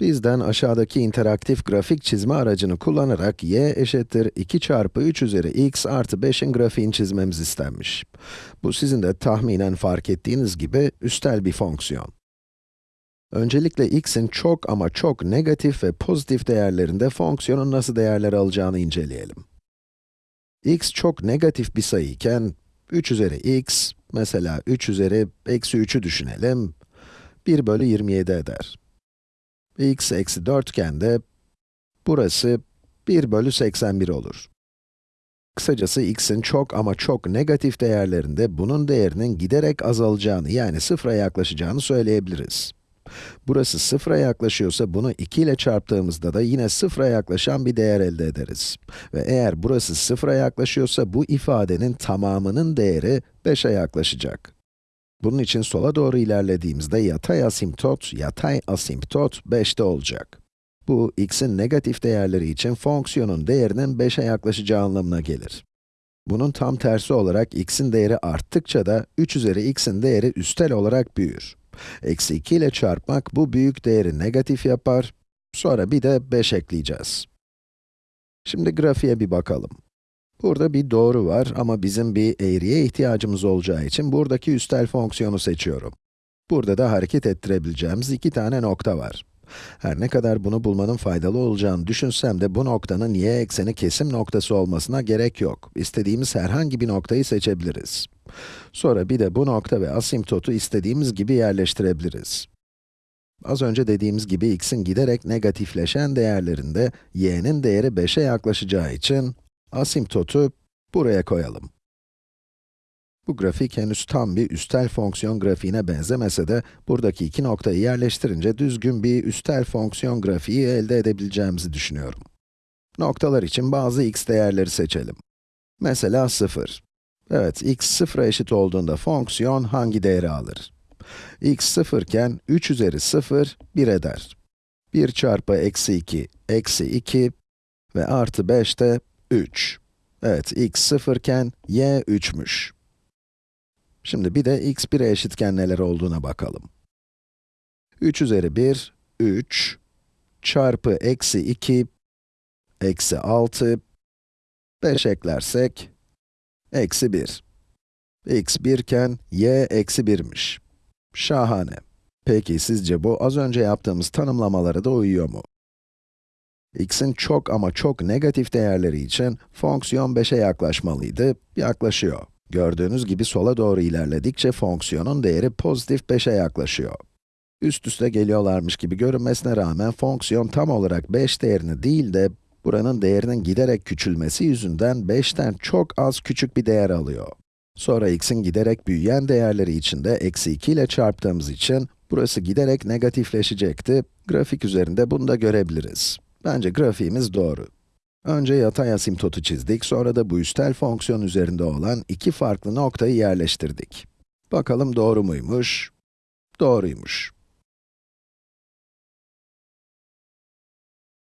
Bizden aşağıdaki interaktif grafik çizme aracını kullanarak y eşittir 2 çarpı 3 üzeri x artı 5'in grafiğini çizmemiz istenmiş. Bu sizin de tahminen fark ettiğiniz gibi üstel bir fonksiyon. Öncelikle x'in çok ama çok negatif ve pozitif değerlerinde fonksiyonun nasıl değerler alacağını inceleyelim. x çok negatif bir sayı iken, 3 üzeri x, mesela 3 üzeri eksi 3'ü düşünelim, 1 bölü 27 eder x eksi 4 iken de burası 1 bölü 81 olur. Kısacası x'in çok ama çok negatif değerlerinde bunun değerinin giderek azalacağını yani sıfıra yaklaşacağını söyleyebiliriz. Burası sıfıra yaklaşıyorsa bunu 2 ile çarptığımızda da yine sıfıra yaklaşan bir değer elde ederiz. Ve eğer burası sıfıra yaklaşıyorsa bu ifadenin tamamının değeri 5'e yaklaşacak. Bunun için sola doğru ilerlediğimizde yatay asimptot, yatay asimptot 5'te olacak. Bu, x'in negatif değerleri için fonksiyonun değerinin 5'e yaklaşacağı anlamına gelir. Bunun tam tersi olarak x'in değeri arttıkça da 3 üzeri x'in değeri üstel olarak büyür. Eksi 2 ile çarpmak bu büyük değeri negatif yapar, sonra bir de 5 ekleyeceğiz. Şimdi grafiğe bir bakalım. Burada bir doğru var ama bizim bir eğriye ihtiyacımız olacağı için buradaki üstel fonksiyonu seçiyorum. Burada da hareket ettirebileceğimiz iki tane nokta var. Her ne kadar bunu bulmanın faydalı olacağını düşünsem de bu noktanın y ekseni kesim noktası olmasına gerek yok. İstediğimiz herhangi bir noktayı seçebiliriz. Sonra bir de bu nokta ve asimtotu istediğimiz gibi yerleştirebiliriz. Az önce dediğimiz gibi x'in giderek negatifleşen değerlerinde y'nin değeri 5'e yaklaşacağı için Asimtotu buraya koyalım. Bu grafik henüz tam bir üstel fonksiyon grafiğine benzemese de, buradaki iki noktayı yerleştirince düzgün bir üstel fonksiyon grafiği elde edebileceğimizi düşünüyorum. Noktalar için bazı x değerleri seçelim. Mesela 0. Evet, x 0'a eşit olduğunda fonksiyon hangi değeri alır? x 0 iken 3 üzeri 0, 1 eder. 1 çarpı eksi 2, eksi 2 ve artı 5 de 3. Evet, x 0 iken y 3'müş. Şimdi bir de x 1'e eşitken neler olduğuna bakalım. 3 üzeri 1, 3, çarpı eksi 2, eksi 6, 5 eklersek, eksi 1. x 1 iken y eksi 1'miş. Şahane. Peki sizce bu az önce yaptığımız tanımlamalara da uyuyor mu? X'in çok ama çok negatif değerleri için fonksiyon 5'e yaklaşmalıydı, yaklaşıyor. Gördüğünüz gibi sola doğru ilerledikçe fonksiyonun değeri pozitif 5'e yaklaşıyor. Üst üste geliyorlarmış gibi görünmesine rağmen fonksiyon tam olarak 5 değerini değil de buranın değerinin giderek küçülmesi yüzünden 5'ten çok az küçük bir değer alıyor. Sonra x'in giderek büyüyen değerleri için de eksi 2 ile çarptığımız için burası giderek negatifleşecekti. Grafik üzerinde bunu da görebiliriz. Bence grafiğimiz doğru. Önce yatay asimtotu çizdik, sonra da bu üstel fonksiyon üzerinde olan iki farklı noktayı yerleştirdik. Bakalım doğru muymuş? Doğruymuş.